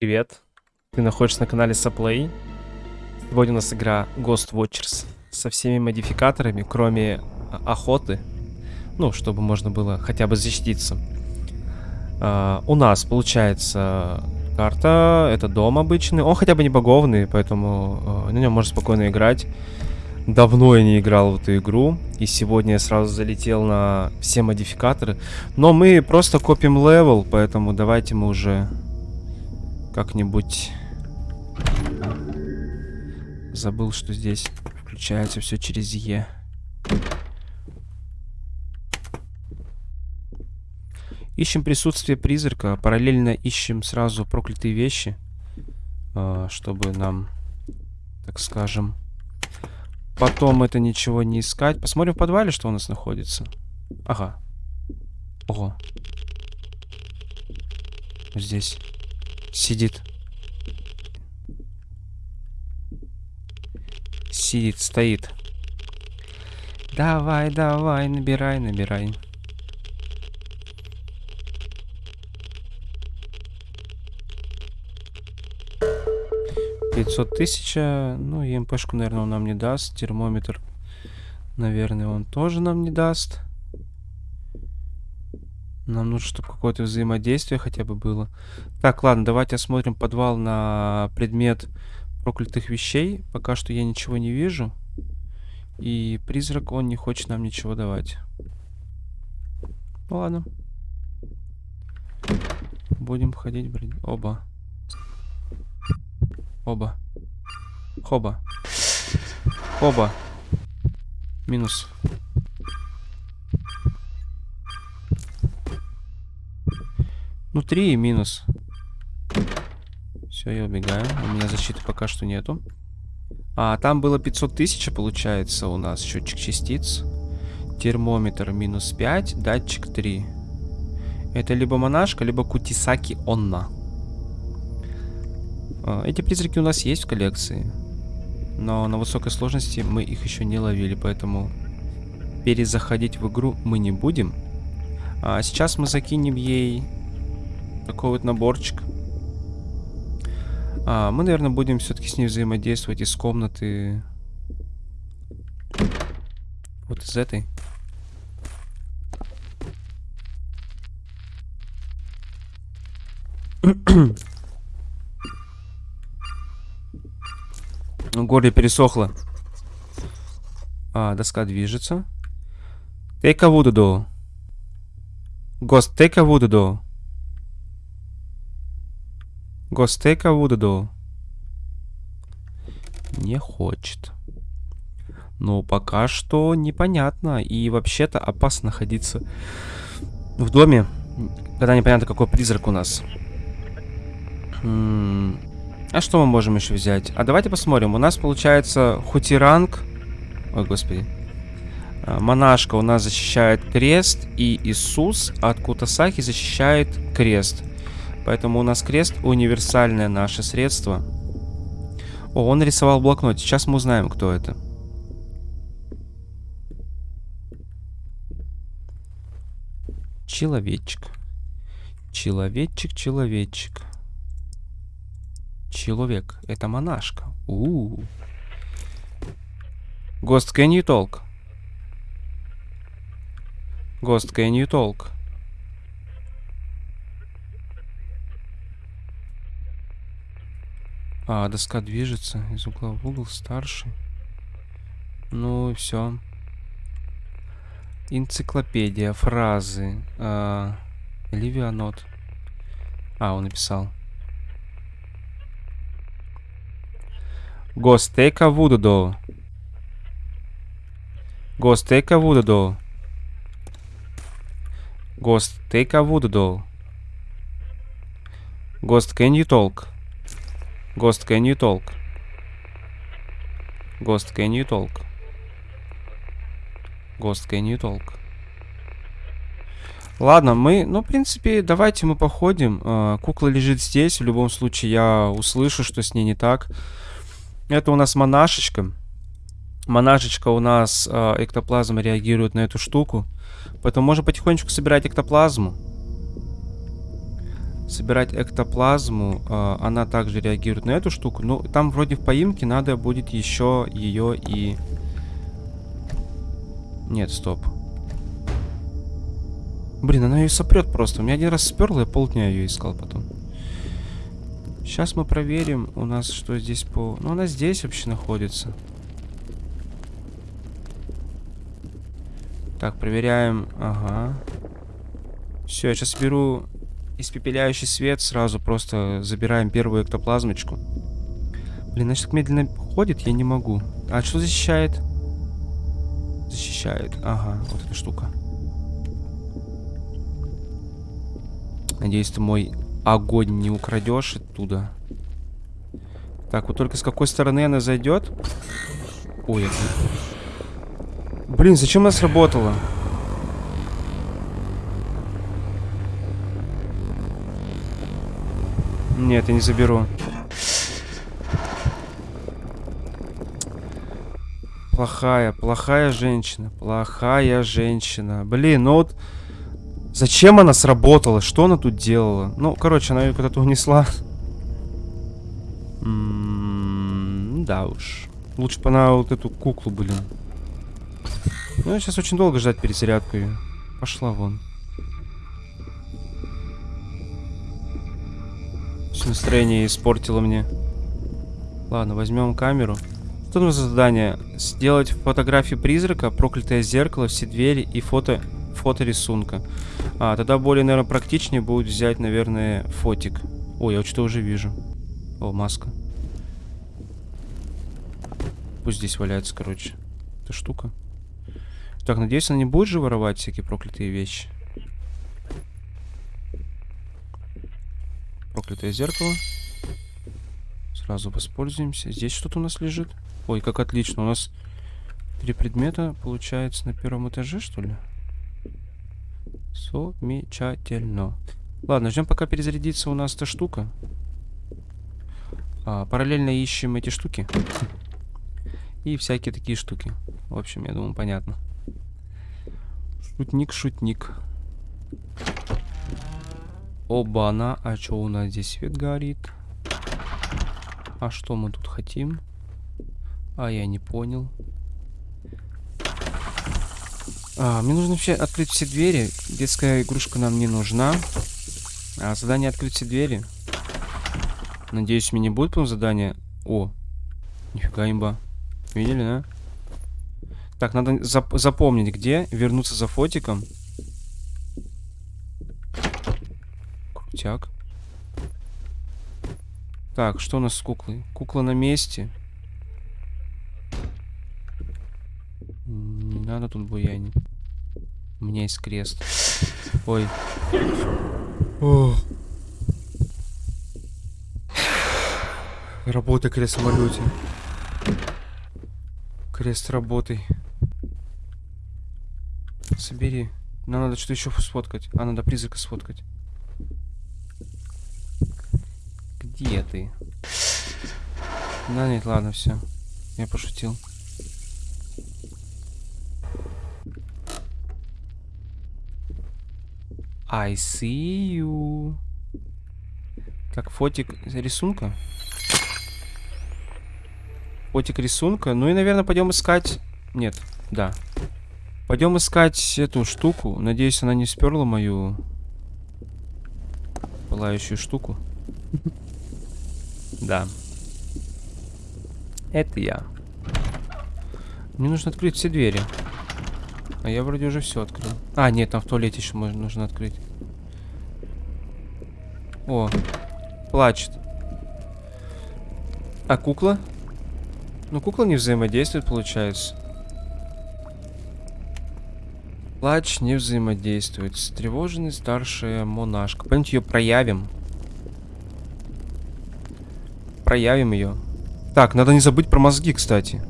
Привет, ты находишься на канале Saplay. Сегодня у нас игра Ghost Watchers со всеми модификаторами, кроме а, охоты. Ну, чтобы можно было хотя бы защититься. А, у нас получается карта, это дом обычный. Он хотя бы не багованный, поэтому а, на нем можно спокойно играть. Давно я не играл в эту игру, и сегодня я сразу залетел на все модификаторы. Но мы просто копим level, поэтому давайте мы уже как-нибудь... Забыл, что здесь включается все через E. Ищем присутствие призрака. Параллельно ищем сразу проклятые вещи. А, чтобы нам, так скажем, потом это ничего не искать. Посмотрим в подвале, что у нас находится. Ага. Ого. Здесь сидит. Сидит, стоит. Давай, давай, набирай, набирай. Пятьсот тысяч, ну, ЕМПшку, наверное, он нам не даст. Термометр, наверное, он тоже нам не даст. Нам нужно, чтобы какое-то взаимодействие хотя бы было. Так, ладно, давайте осмотрим подвал на предмет проклятых вещей. Пока что я ничего не вижу. И призрак, он не хочет нам ничего давать. Ну ладно. Будем ходить, блин. Оба. Оба. Хоба. Хоба. Минус. Ну, 3 и минус. Все, я убегаю. У меня защиты пока что нету. А, там было 500 тысяч, получается, у нас счетчик частиц. Термометр минус 5, датчик 3. Это либо монашка, либо кутисаки онна. А, эти призраки у нас есть в коллекции. Но на высокой сложности мы их еще не ловили, поэтому перезаходить в игру мы не будем. А сейчас мы закинем ей такой вот наборчик. А, мы, наверное, будем все-таки с ней взаимодействовать из комнаты. Вот из этой. Горле пересохло. А, доска движется. Take a wood door. Ghost, take a wood door. Гостека Вудаду. Не хочет. Ну, пока что непонятно. И вообще-то опасно находиться в доме, когда непонятно, какой призрак у нас. М -м а что мы можем еще взять? А давайте посмотрим. У нас получается хутиранг. Ой, господи. А, монашка у нас защищает крест. И Иисус от Кутасаки защищает крест. Поэтому у нас крест универсальное наше средство. О, он рисовал блокнот. Сейчас мы узнаем, кто это. Человечек. Человечек, человечек. Человек. Это монашка. У, -у, -у. Ghost, can you talk? Ghost, can you talk? А, доска движется из угла в угол, старший. Ну и все. Энциклопедия, фразы. А, Ливианот. А, он написал. Гостека Вудудо. Гостека Вудудо. Гостека Вудудо. Гост, can you talk? Ghost, can you talk? Ghost, can you talk? Ghost, can you talk? Ладно, мы, ну, в принципе, давайте мы походим. Э, кукла лежит здесь. В любом случае, я услышу, что с ней не так. Это у нас монашечка. Монашечка у нас э, эктоплазма реагирует на эту штуку. Поэтому можно потихонечку собирать эктоплазму. Собирать эктоплазму, э, она также реагирует на эту штуку. Но там вроде в поимке надо будет еще ее и... Нет, стоп. Блин, она ее сопрет просто. У меня один раз сперла, я полдня ее искал потом. Сейчас мы проверим у нас, что здесь по... Ну, она здесь вообще находится. Так, проверяем. Ага. Все, я сейчас беру испепеляющий свет, сразу просто забираем первую эктоплазмочку. Блин, значит, так медленно ходит, я не могу. А что защищает? Защищает. Ага, вот эта штука. Надеюсь, ты мой огонь не украдешь оттуда. Так, вот только с какой стороны она зайдет? Ой. Блин, зачем она сработала? Нет, я не заберу. Плохая, плохая женщина. Плохая женщина. Блин, ну вот... Зачем она сработала? Что она тут делала? Ну, короче, она ее куда-то унесла. М -м да уж. Лучше бы она вот эту куклу, блин. Ну, сейчас очень долго ждать перезарядку ее. Пошла вон. Настроение испортило мне. Ладно, возьмем камеру. Что там за задание? Сделать фотографию призрака, проклятое зеркало, все двери и фото, фото рисунка. А, тогда более, наверное, практичнее будет взять, наверное, фотик. Ой, я что-то уже вижу. О, маска. Пусть здесь валяется, короче. Эта штука. Так, надеюсь, она не будет же воровать всякие проклятые вещи. Проклятое зеркало. Сразу воспользуемся. Здесь что-то у нас лежит. Ой, как отлично. У нас три предмета, получается, на первом этаже, что ли? Замечательно. Ладно, ждем, пока перезарядится у нас эта штука. А, параллельно ищем эти штуки. И всякие такие штуки. В общем, я думаю, понятно. Шутник, шутник. Оба-на, а что у нас здесь свет горит? А что мы тут хотим? А, я не понял. А, мне нужно вообще открыть все двери. Детская игрушка нам не нужна. А, задание открыть все двери. Надеюсь, мне не будет потом задание. О, нифига имба. Видели, да? Так, надо зап запомнить, где. Вернуться за фотиком. Крутяк. Так, что у нас с куклой? Кукла на месте. Не надо тут буянить. У меня есть крест. Ой. О. Работай, крест самолете. Крест работай. Собери. Нам надо что-то еще сфоткать. А, надо призрака сфоткать. Где ты? Да нет, ладно, все. Я пошутил. I see you. Так, фотик рисунка. Фотик рисунка. Ну и, наверное, пойдем искать... Нет, да. Пойдем искать эту штуку. Надеюсь, она не сперла мою пылающую штуку. Да. Это я. Мне нужно открыть все двери. А я вроде уже все открыл. А, нет, там в туалете еще нужно открыть. О, плачет. А кукла? Ну, кукла не взаимодействует, получается. Плач не взаимодействует. Встревоженный старшая монашка. Пойдемте ее проявим проявим ее. Так, надо не забыть про мозги, кстати.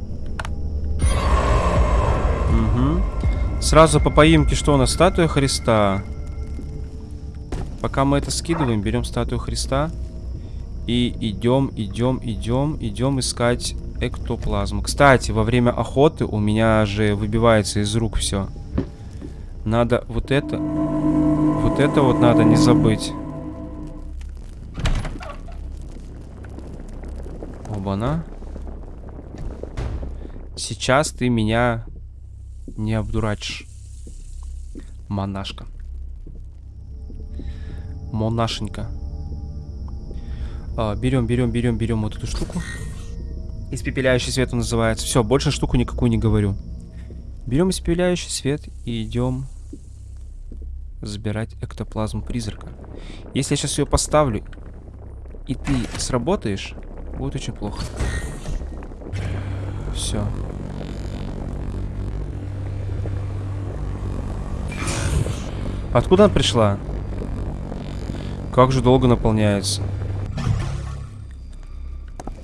Угу. Сразу по поимке, что у нас? Статуя Христа. Пока мы это скидываем, берем статую Христа. И идем, идем, идем, идем искать эктоплазму. Кстати, во время охоты у меня же выбивается из рук все. Надо вот это... Вот это вот надо не забыть. Оба-на. Сейчас ты меня не обдурачишь. Монашка. Монашенька. А, берем, берем, берем, берем вот эту штуку. Испепеляющий свет он называется. Все, больше штуку никакую не говорю. Берем испепеляющий свет и идем забирать эктоплазму призрака. Если я сейчас ее поставлю, и ты сработаешь, будет очень плохо. Все. Откуда она пришла? Как же долго наполняется.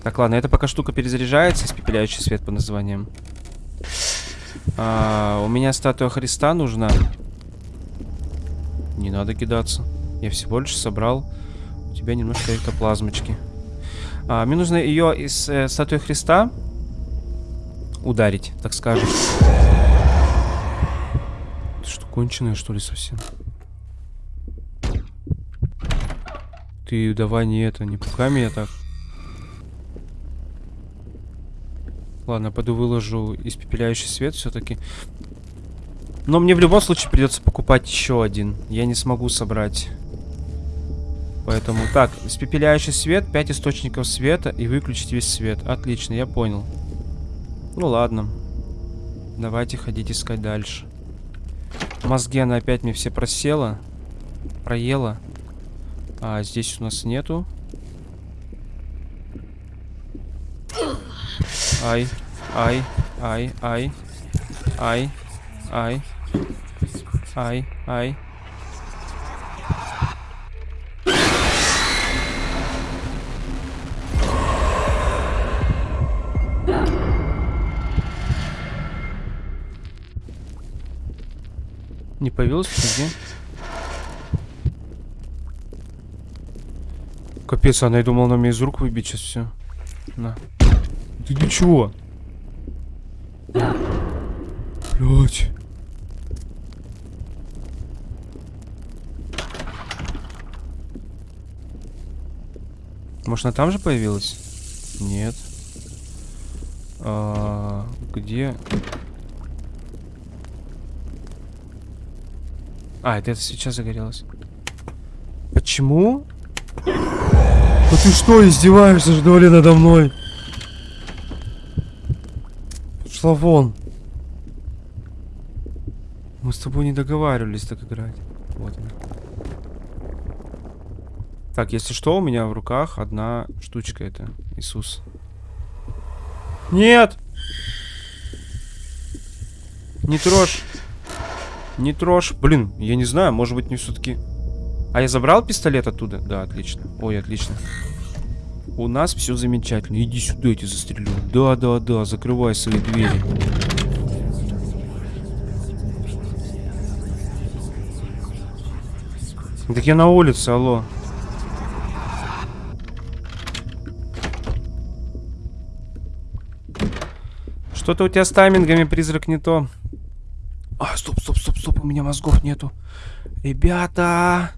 Так, ладно, это пока штука перезаряжается, испепеляющий свет по названиям. А, у меня статуя Христа нужна. Не надо кидаться. Я всего лишь собрал у тебя немножко эктоплазмочки. А, мне нужно ее из э, статуи Христа ударить, так скажем. Ты что, конченая, что ли, совсем? Ты давай не это, не пугай меня так. Ладно, пойду выложу испепеляющий свет все-таки. Но мне в любом случае придется покупать еще один. Я не смогу собрать. Поэтому, так, испепеляющий свет, 5 источников света и выключить весь свет. Отлично, я понял. Ну ладно. Давайте ходить искать дальше. Мозги она опять мне все просела. Проела. А здесь у нас нету. Ай, ай, ай, ай, ай, ай, ай, ай. Не появилась нигде? Капец, она и думала на меня из рук выбить сейчас все. На. Ты для чего? Блять. Может, она там же появилась? Нет. А, где? А, это, это свеча загорелась. Почему? А ты что, издеваешься, что ли, надо мной? Пошла вон. Мы с тобой не договаривались так играть. Вот она. Так, если что, у меня в руках одна штучка это. Иисус. Нет! Не трожь. Не трожь. Блин, я не знаю, может быть, мне все-таки... А я забрал пистолет оттуда? Да, отлично. Ой, отлично. У нас все замечательно. Иди сюда, я тебя застрелю. Да, да, да, закрывай свои двери. Так я на улице, алло. Что-то у тебя с таймингами, призрак, не то. А, стоп, стоп, стоп, стоп, у меня мозгов нету. Ребята,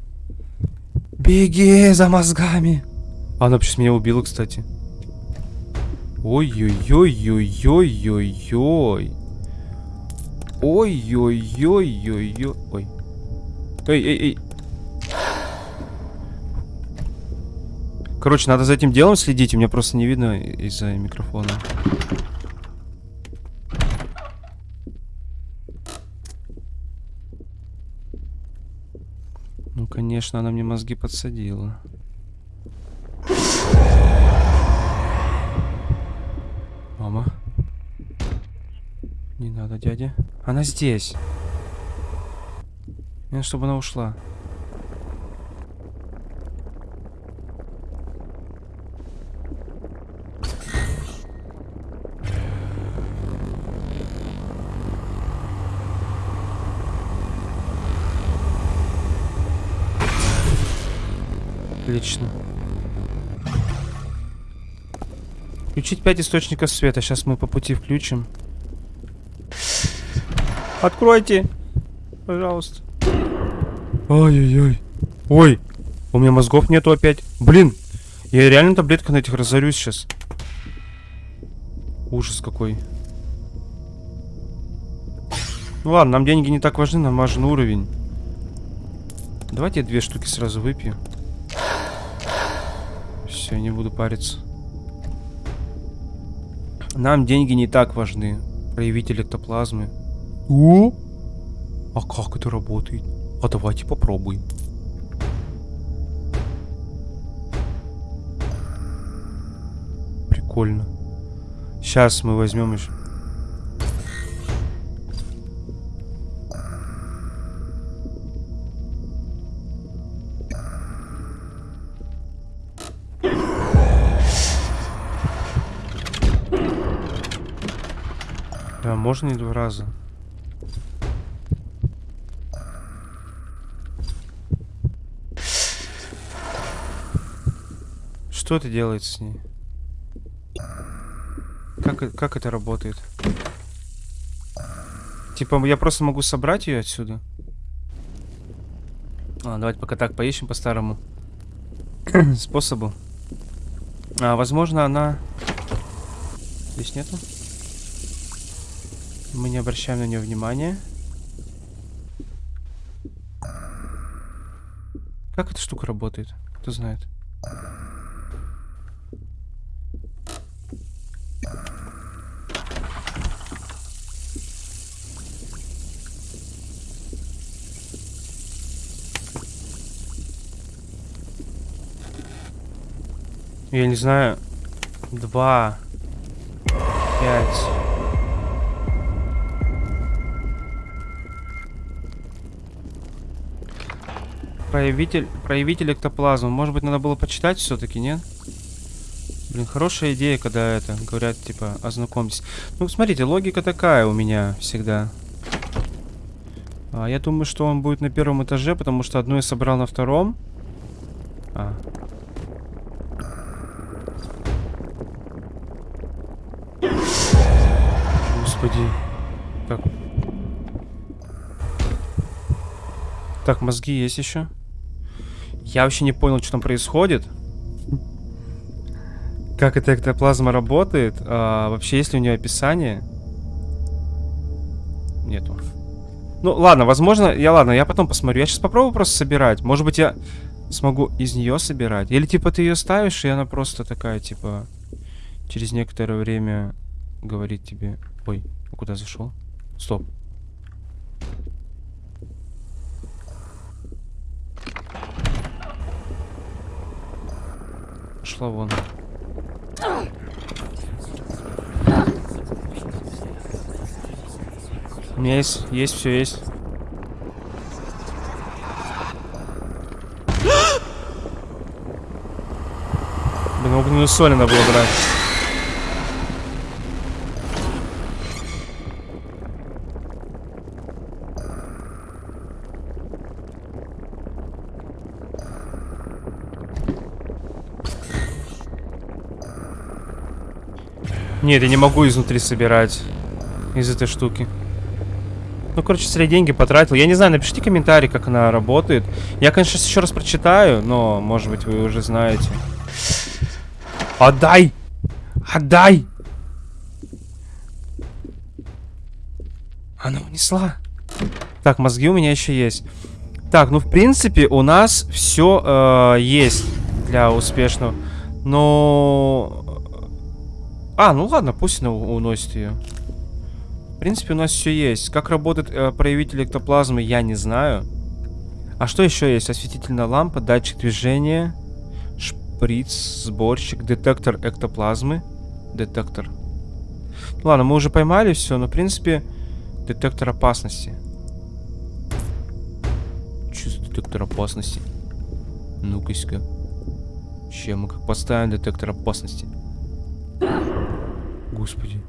беги за мозгами. Она сейчас меня убила, кстати. Ой-ой-ой-ой-ой-ой-ой. Ой-ой-ой-ой-ой. Ой. Эй-эй-эй. Короче, надо за этим делом следить. У меня просто не видно из-за микрофона. Конечно, она мне мозги подсадила. Мама. Не надо, дядя. Она здесь. Мне чтобы она ушла. Отлично. Включить 5 источников света. Сейчас мы по пути включим. Откройте. Пожалуйста. Ой-ой-ой. Ой. У меня мозгов нету опять. Блин. Я реально таблетка на этих разорюсь сейчас. Ужас какой. Ну ладно, нам деньги не так важны, нам важен уровень. Давайте я две штуки сразу выпью. Все, не буду париться. Нам деньги не так важны. Проявитель эктоплазмы. О! А как это работает? А давайте попробуем. Прикольно. Сейчас мы возьмем еще. Да, можно и два раза. Что это делает с ней? Как, э- как это работает? Типа, я просто могу собрать ее отсюда? А, давайте пока так поищем по-старому способу. А, возможно, она... Здесь нету? Мы не обращаем на нее внимания. Как эта штука работает? Кто знает? Я не знаю. Два. Пять. Проявитель, проявитель эктоплазмы. Может быть, надо было почитать все-таки, нет? Блин, хорошая идея, когда это говорят, типа, ознакомьтесь. Ну, смотрите, логика такая у меня всегда. А, я думаю, что он будет на первом этаже, потому что одну я собрал на втором. А. Господи. Так. Так, мозги есть еще. Я вообще не понял, что там происходит. Как эта эктоплазма работает. А, вообще, есть ли у нее описание? Нету. Ну, ладно, возможно, я ладно, я потом посмотрю. Я сейчас попробую просто собирать. Может быть, я смогу из нее собирать. Или типа ты ее ставишь, и она просто такая, типа, через некоторое время говорит тебе. Ой, а куда зашел? Стоп. Шла вон. У меня есть, есть, все есть. Блин, огненную соль надо было брать. Нет, я не могу изнутри собирать из этой штуки. Ну, короче, зря деньги потратил. Я не знаю, напишите комментарий, как она работает. Я, конечно, еще раз прочитаю, но, может быть, вы уже знаете. Отдай! Отдай! Она унесла. Так, мозги у меня еще есть. Так, ну, в принципе, у нас все э, есть для успешного. Но... А, ну ладно, пусть она уносит ее. В принципе, у нас все есть. Как работает э, проявитель эктоплазмы, я не знаю. А что еще есть? Осветительная лампа, датчик движения, шприц, сборщик, детектор эктоплазмы. Детектор. Ну, ладно, мы уже поймали все, но в принципе детектор опасности. За детектор опасности? Ну-ка-ка. Чем мы как поставим детектор опасности? Господи.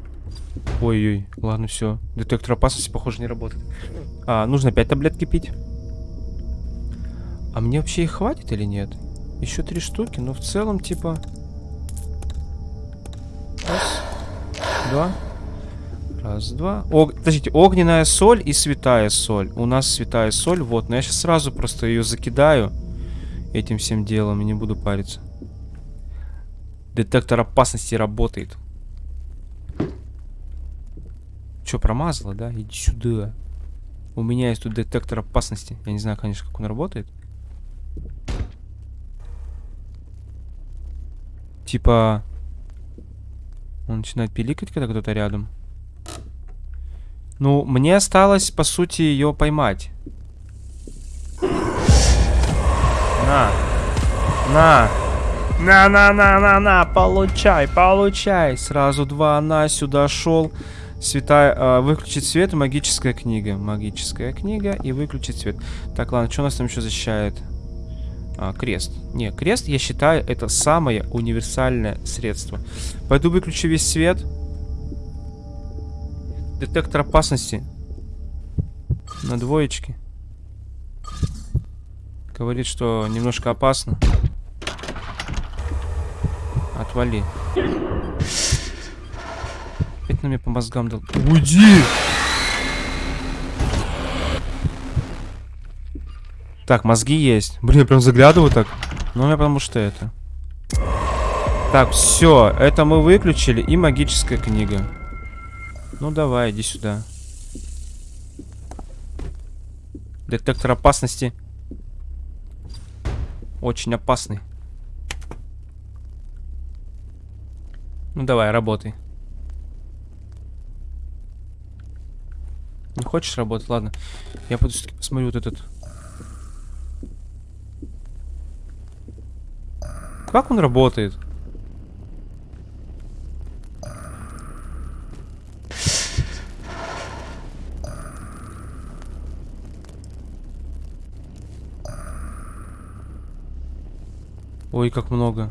Ой-ой, ладно, все. Детектор опасности, похоже, не работает. А, нужно 5 таблетки пить. А мне вообще их хватит или нет? Еще три штуки, но в целом, типа... Раз, два. Раз, два. Ог... Подождите, огненная соль и святая соль. У нас святая соль, вот. Но я сейчас сразу просто ее закидаю этим всем делом и не буду париться. Детектор опасности работает. Че, промазала, да? Иди сюда. У меня есть тут детектор опасности. Я не знаю, конечно, как он работает. Типа... Он начинает пиликать, когда кто-то рядом. Ну, мне осталось, по сути, ее поймать. На. На. На-на-на-на-на. Получай, получай. Сразу два на сюда шел. Святая, э, выключить свет, магическая книга. Магическая книга и выключить свет. Так, ладно, что у нас там еще защищает? А, крест. Не, крест, я считаю, это самое универсальное средство. Пойду выключу весь свет. Детектор опасности. На двоечке. Говорит, что немножко опасно. Отвали. Опять на мне по мозгам дал. Уйди! Так, мозги есть. Блин, я прям заглядываю так. Ну, меня потому что это. Так, все. Это мы выключили. И магическая книга. Ну, давай, иди сюда. Детектор опасности. Очень опасный. Ну, давай, работай. Хочешь работать? Ладно. Я пойду посмотрю вот этот Как он работает? Ой, как много.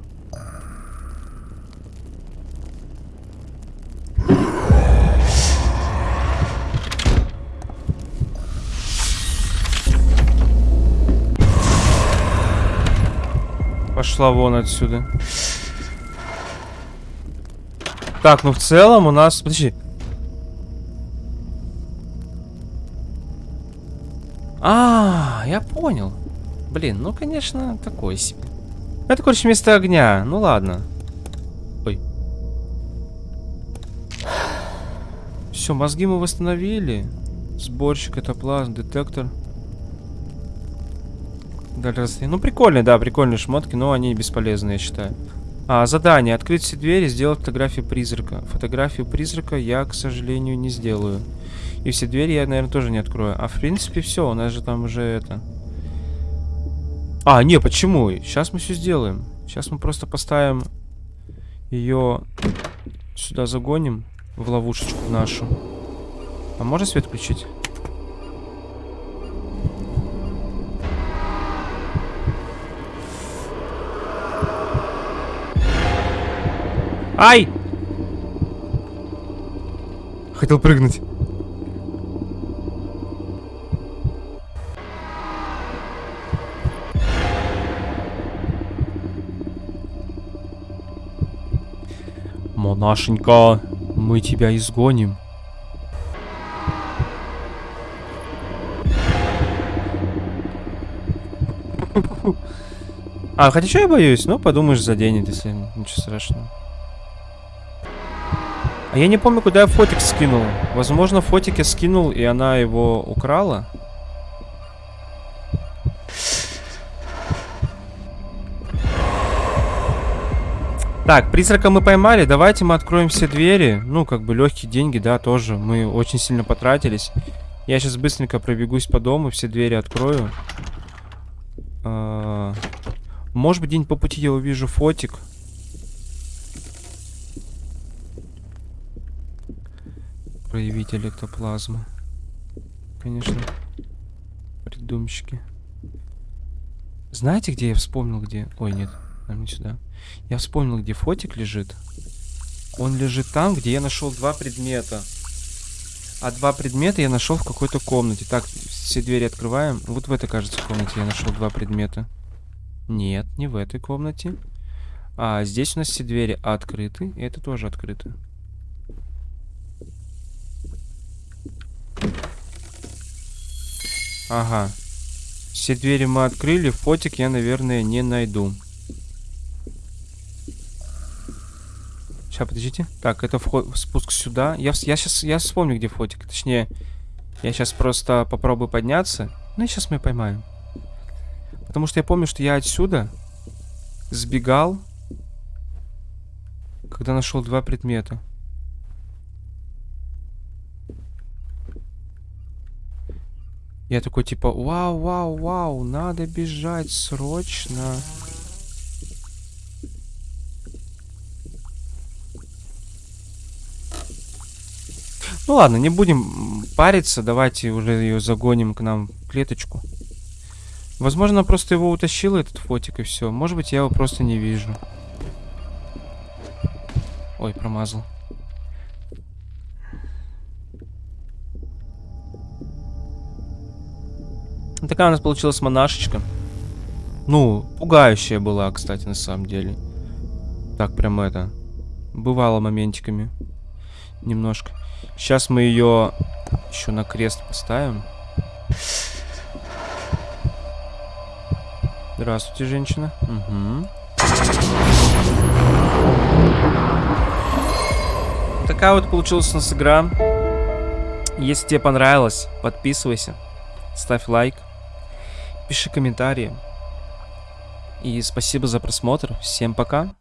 Пошла вон отсюда. Так, ну в целом у нас... Подожди. А, я понял. Блин, ну, конечно, такой себе. Это, короче, вместо огня. Ну, ладно. Ой. Все, мозги мы восстановили. Сборщик, это плазм, детектор. Далее Ну, прикольные, да, прикольные шмотки, но они бесполезные, я считаю. А, задание. Открыть все двери, сделать фотографию призрака. Фотографию призрака я, к сожалению, не сделаю. И все двери я, наверное, тоже не открою. А, в принципе, все. У нас же там уже это... А, не, почему? Сейчас мы все сделаем. Сейчас мы просто поставим ее сюда загоним в ловушечку нашу. А можно свет включить? Ай! Хотел прыгнуть. Монашенька, мы тебя изгоним. А, хотя что я боюсь? Ну, подумаешь, заденет, если ничего страшного. А я не помню, куда я фотик скинул. Возможно, фотик я скинул, и она его украла. Так, призрака мы поймали. Давайте мы откроем все двери. Ну, как бы легкие деньги, да, тоже. Мы очень сильно потратились. Я сейчас быстренько пробегусь по дому, все двери открою. А может быть, день по пути я увижу фотик. Проявитель эктоплазмы. Конечно, придумщики. Знаете, где я вспомнил, где... Ой, нет, нам не сюда. Я вспомнил, где фотик лежит. Он лежит там, где я нашел два предмета. А два предмета я нашел в какой-то комнате. Так, все двери открываем. Вот в этой, кажется, комнате я нашел два предмета. Нет, не в этой комнате. А здесь у нас все двери открыты. И это тоже открыто. Ага. Все двери мы открыли, фотик я, наверное, не найду. Сейчас, подождите. Так, это вход, спуск сюда. Я, я сейчас, я вспомню, где фотик. Точнее, я сейчас просто попробую подняться. Ну и сейчас мы поймаем. Потому что я помню, что я отсюда сбегал, когда нашел два предмета. Я такой типа, вау, вау, вау, надо бежать срочно. Ну ладно, не будем париться, давайте уже ее загоним к нам в клеточку. Возможно, просто его утащила этот фотик и все. Может быть, я его просто не вижу. Ой, промазал. Такая у нас получилась монашечка. Ну, пугающая была, кстати, на самом деле. Так, прям это... Бывало моментиками. Немножко. Сейчас мы ее еще на крест поставим. Здравствуйте, женщина. Угу. Такая вот получилась у нас игра. Если тебе понравилось, подписывайся, ставь лайк, пиши комментарии. И спасибо за просмотр. Всем пока.